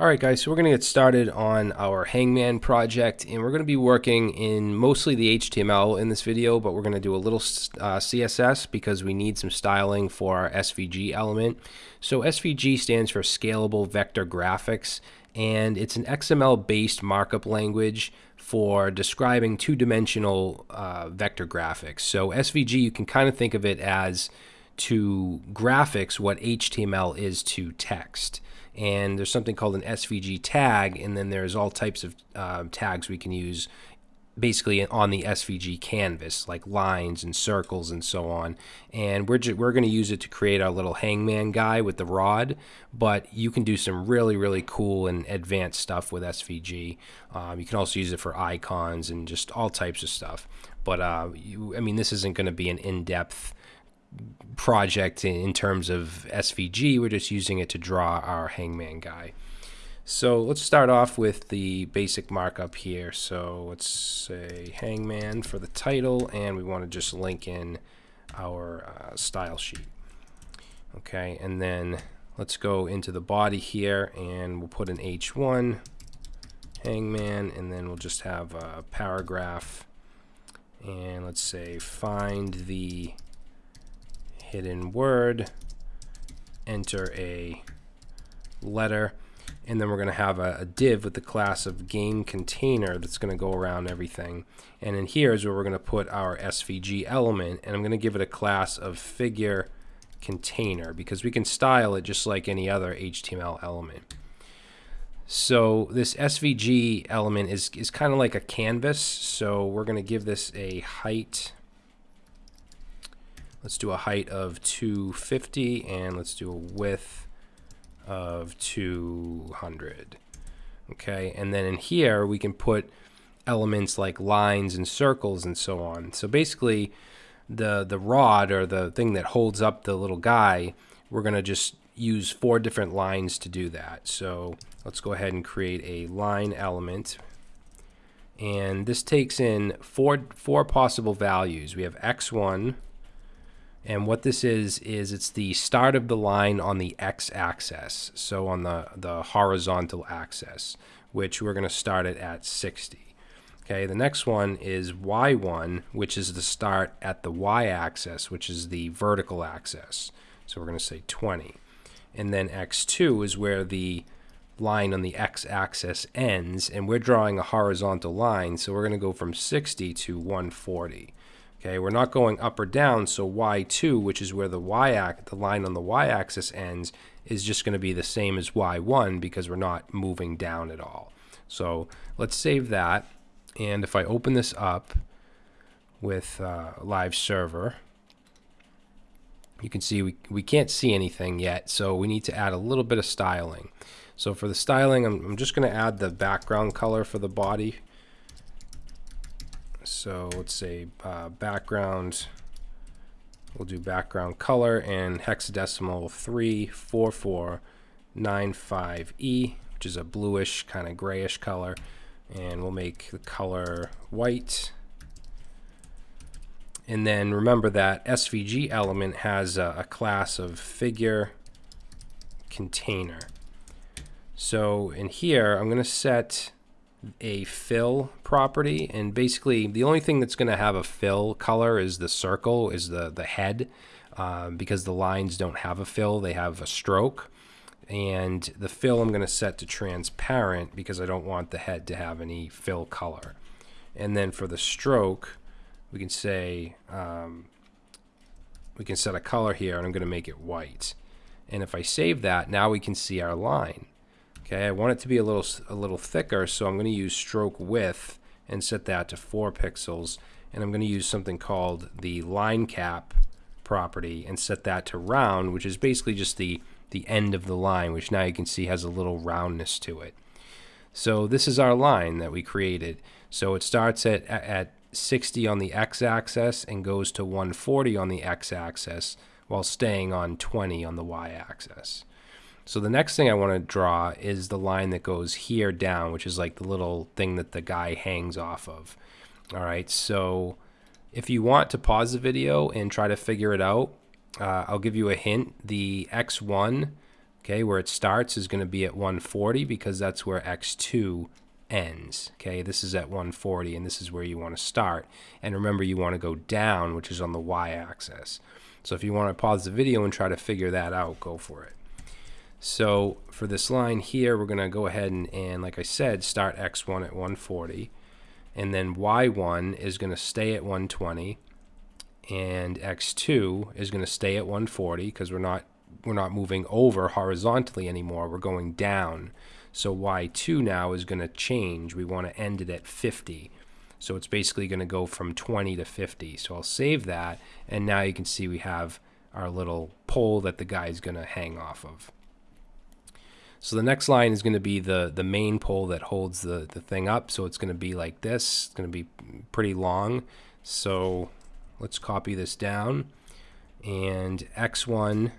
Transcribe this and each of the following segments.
Alright guys, so we're going to get started on our Hangman project and we're going to be working in mostly the HTML in this video, but we're going to do a little uh, CSS because we need some styling for our SVG element. So SVG stands for Scalable Vector Graphics and it's an XML based markup language for describing two-dimensional uh, vector graphics. So SVG, you can kind of think of it as to graphics what HTML is to text and there's something called an SVG tag, and then there's all types of uh, tags we can use basically on the SVG canvas, like lines and circles and so on. And we're, we're going to use it to create our little hangman guy with the rod, but you can do some really, really cool and advanced stuff with SVG. Um, you can also use it for icons and just all types of stuff. But, uh, you, I mean, this isn't going to be an in-depth project in terms of SVG. We're just using it to draw our hangman guy. So let's start off with the basic markup here. So let's say hangman for the title, and we want to just link in our uh, style sheet. Okay, and then let's go into the body here, and we'll put an H1 hangman, and then we'll just have a paragraph. And let's say find the hidden word, enter a letter, and then we're going to have a, a, div with the class of game container that's going to go around everything. And in here is where we're going to put our SVG element, and I'm going to give it a class of figure container because we can style it just like any other HTML element. So this SVG element is, is kind of like a canvas, so we're going to give this a height Let's do a height of 250 and let's do a width of 200. Okay, and then in here we can put elements like lines and circles and so on. So basically the the rod or the thing that holds up the little guy, we're going to just use four different lines to do that. So let's go ahead and create a line element. And this takes in four four possible values. We have x1, and what this is, is it's the start of the line on the x-axis, so on the, the horizontal axis, which we're going to start it at 60. Okay, the next one is y1, which is the start at the y-axis, which is the vertical axis. So we're going to say 20. And then x2 is where the line on the x-axis ends, and we're drawing a horizontal line, so we're going to go from 60 to 140. Okay, we're not going up or down, so y2, which is where the y the line on the y-axis ends, is just going to be the same as y1 because we're not moving down at all. So let's save that. And if I open this up with uh, live server, you can see we, we can't see anything yet, so we need to add a little bit of styling. So for the styling, I'm, I'm just going to add the background color for the body so let's say uh, background, we'll do background color and hexadecimal 34495E, which is a bluish kind of grayish color. And we'll make the color white. And then remember that SVG element has a, a class of figure container. So in here, I'm going to set a fill property and basically the only thing that's going to have a fill color is the circle is the the head um, because the lines don't have a fill they have a stroke. And the fill I'm going to set to transparent because I don't want the head to have any fill color. And then for the stroke we can say um, we can set a color here and I'm going to make it white. And if I save that now we can see our line Okay, I want it to be a little a little thicker, so I'm going to use stroke width and set that to 4 pixels. And I'm going to use something called the line cap property and set that to round, which is basically just the, the end of the line, which now you can see has a little roundness to it. So this is our line that we created. So it starts at, at 60 on the x-axis and goes to 140 on the x-axis while staying on 20 on the y-axis. So the next thing I want to draw is the line that goes here down, which is like the little thing that the guy hangs off of. All right, so if you want to pause the video and try to figure it out, uh, I'll give you a hint. The X1 Okay, where it starts is going to be at 140 because that's where x2 ends. Okay, this is at 140 and this is where you want to start. And remember, you want to go down, which is on the y-axis. So if you want to pause the video and try to figure that out, go for it. So for this line here, we're going to go ahead and, and, like I said, start x1 at 140. And then y1 is going to stay at 120. And x2 is going to stay at 140 because we're not we're not moving over horizontally anymore. We're going down. So y2 now is going to change. We want to end it at 50. So it's basically going to go from 20 to 50. So I'll save that. And now you can see we have our little pole that the guy is going to hang off of. So the next line is going to be the, the main pole that holds the, the thing up. So it's going to be like this. It's going to be pretty long. So let's copy this down. And X1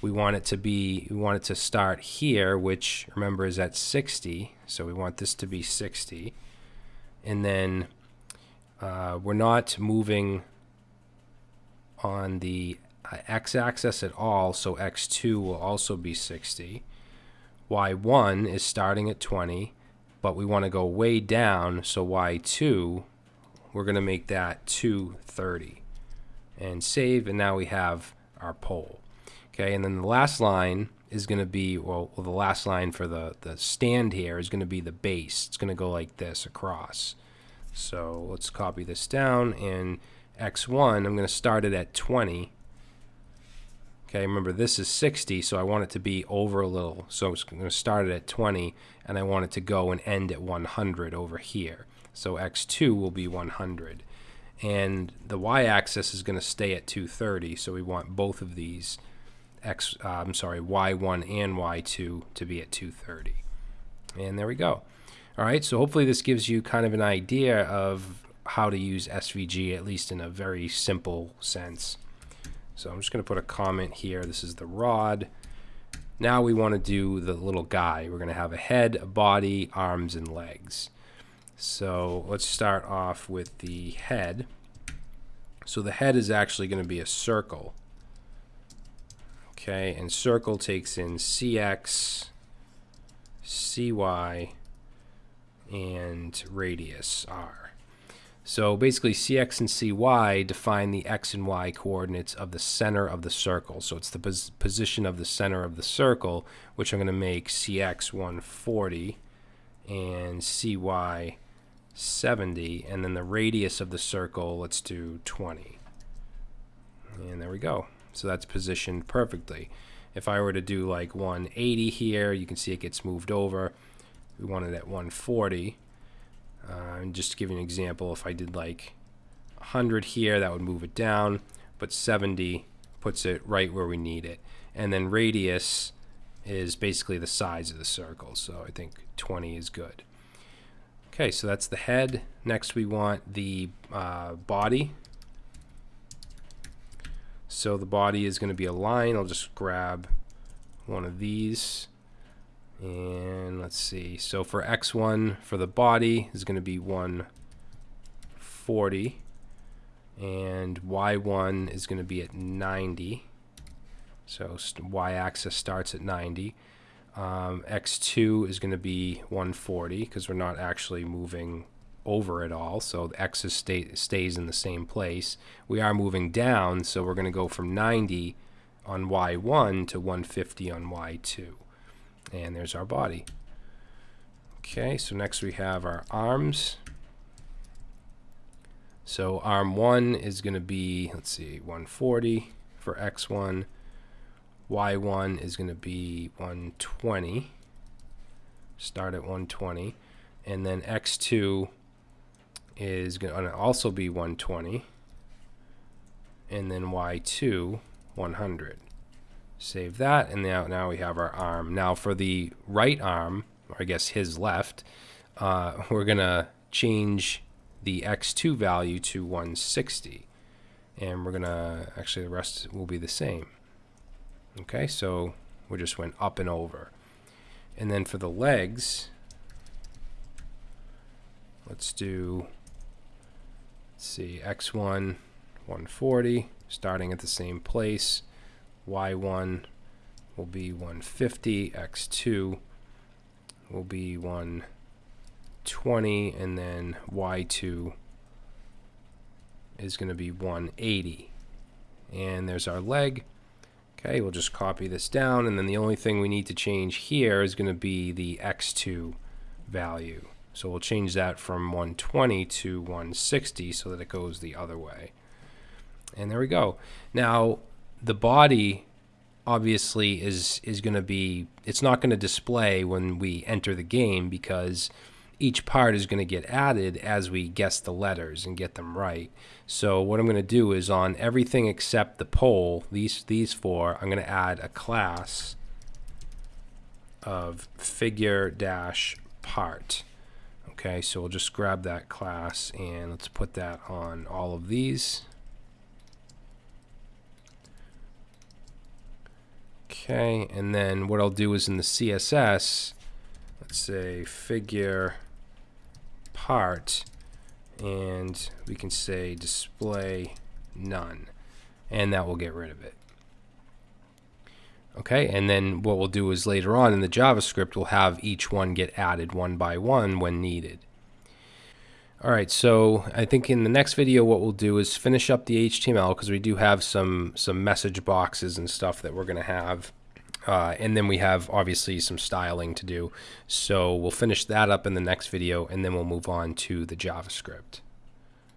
we want it to be we want it to start here which remember is at 60 so we want this to be 60 and then uh, we're not moving on the uh, x-axis at all so x2 will also be 60 y1 is starting at 20 but we want to go way down so y2 we're going to make that 230 and save and now we have our pole Okay, and then the last line is going to be, well, the last line for the, the stand here is going to be the base. It's going to go like this across. So let's copy this down, and x1, I'm going to start it at 20. Okay, remember this is 60, so I want it to be over a little. So I'm going to start it at 20, and I want it to go and end at 100 over here. So x2 will be 100. And the y-axis is going to stay at 230, so we want both of these x, uh, I'm sorry, y1 and y2 to be at 230. And there we go. All right, so hopefully this gives you kind of an idea of how to use SVG, at least in a very simple sense. So I'm just going to put a comment here. This is the rod. Now we want to do the little guy. We're going to have a head, a body, arms, and legs. So let's start off with the head. So the head is actually going to be a circle. Okay, and circle takes in CX, CY, and radius R. So basically CX and CY define the X and Y coordinates of the center of the circle. So it's the pos position of the center of the circle, which I'm going to make CX 140 and CY 70. And then the radius of the circle, let's do 20. And there we go. So that's positioned perfectly. If I were to do like 180 here, you can see it gets moved over. We want it at 140. Uh, and just to give you an example, if I did like 100 here, that would move it down, but 70 puts it right where we need it. And then radius is basically the size of the circle, so I think 20 is good. Okay, so that's the head. Next we want the uh, body. So the body is going to be a line. I'll just grab one of these. And let's see. So for X1 for the body is going to be 140. And Y1 is going to be at 90. So Y-axis starts at 90. Um, X2 is going to be 140 because we're not actually moving over at all, so the x stay, stays in the same place. We are moving down, so we're going to go from 90 on y1 to 150 on y2. And there's our body. Okay, so next we have our arms. So arm 1 is going to be, let's see, 140 for x1. y1 is going to be 120. Start at 120. And then x2 is going to also be 120 and then y2 100 save that and now now we have our arm. Now for the right arm or I guess his left uh, we're gonna change the x2 value to 160 and we're gonna actually the rest will be the same. Okay so we just went up and over. And then for the legs let's do let's see, x1, 140, starting at the same place, y1, will be 150, x2 will be 120, and then y2 is going to be 180. And there's our leg. Okay, we'll just copy this down, and then the only thing we need to change here is going to be the x2 value. So we'll change that from 120 to 160 so that it goes the other way. And there we go. Now, the body obviously is is going to be it's not going to display when we enter the game because each part is going to get added as we guess the letters and get them right. So what I'm going to do is on everything except the pole, these these four, I'm going to add a class of figure dash part. Okay, so we'll just grab that class and let's put that on all of these. Okay, and then what I'll do is in the CSS, let's say figure part, and we can say display none, and that will get rid of it. Okay, and then what we'll do is later on in the JavaScript, we'll have each one get added one by one when needed. All right, so I think in the next video what we'll do is finish up the HTML because we do have some some message boxes and stuff that we're going to have. Uh, and then we have obviously some styling to do. So we'll finish that up in the next video and then we'll move on to the JavaScript.